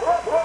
Whoa, whoa.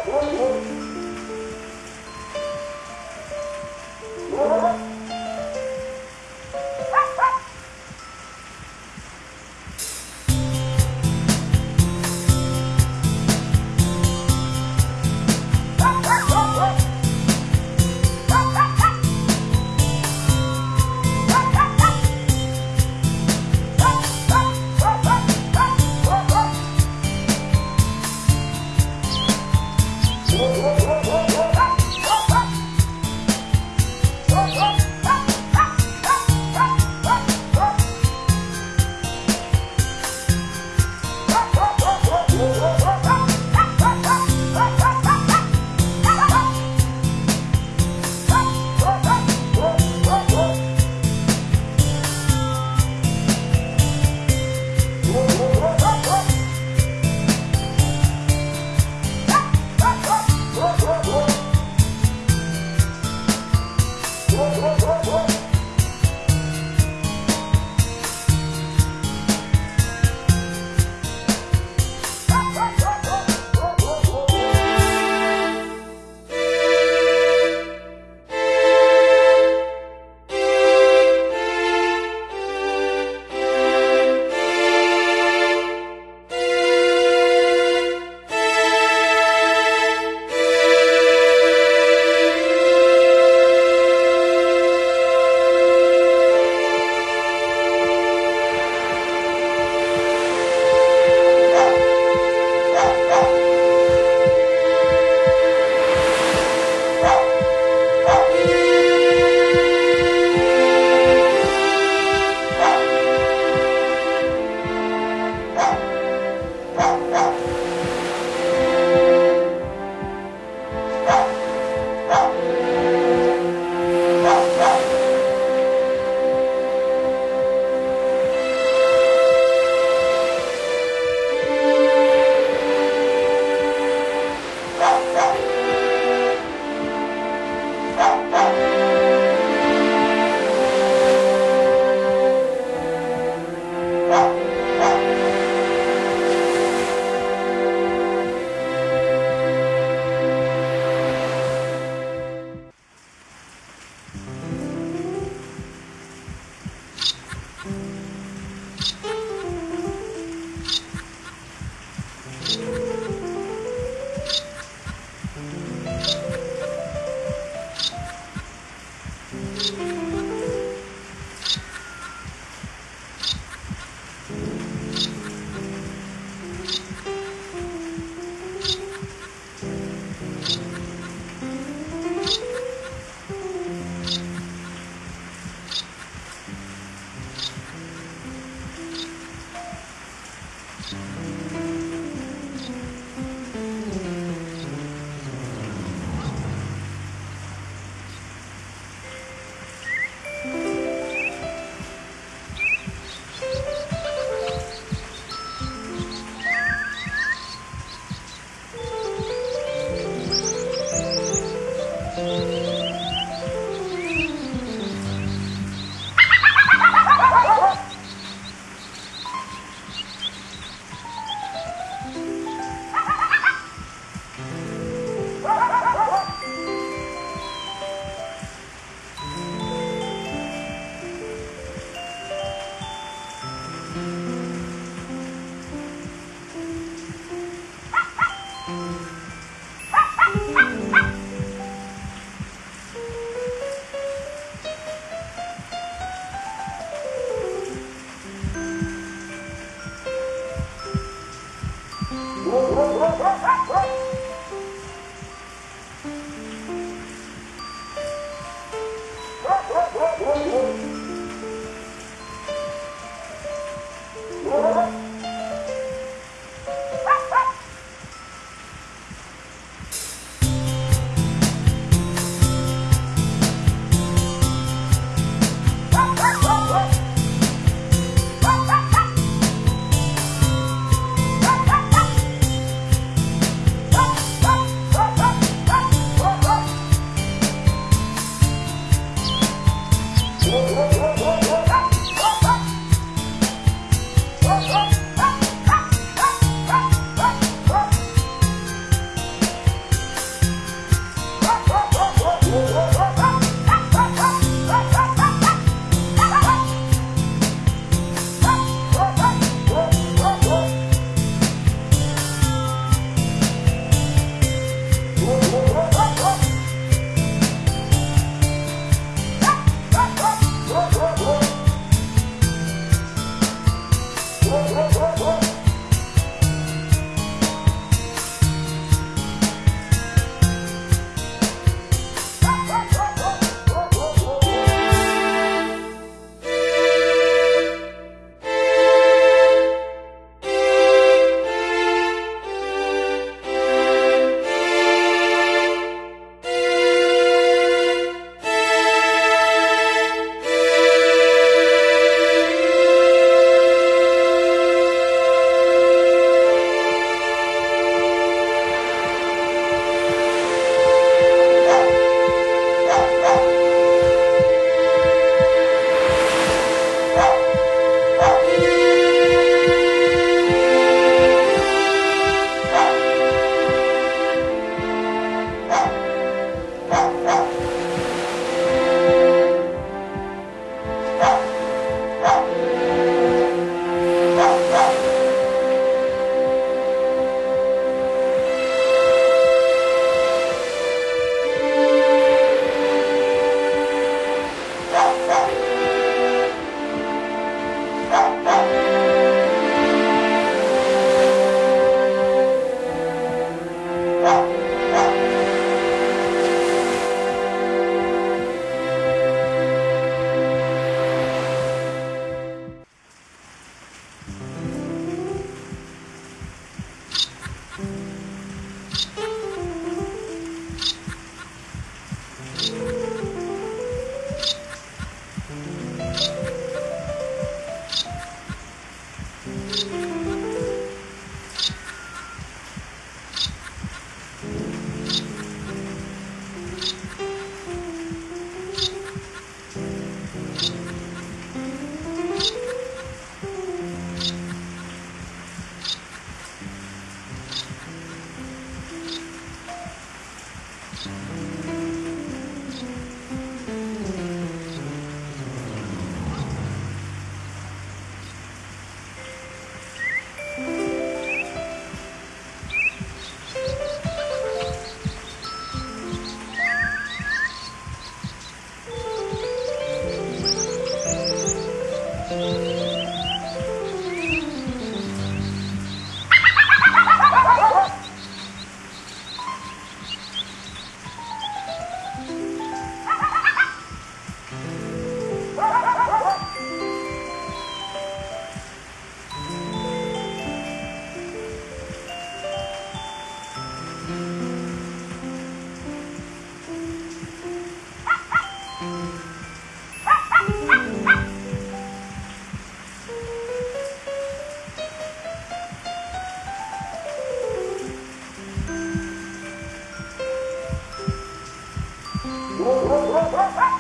Gol, gol, gol, gol, gol.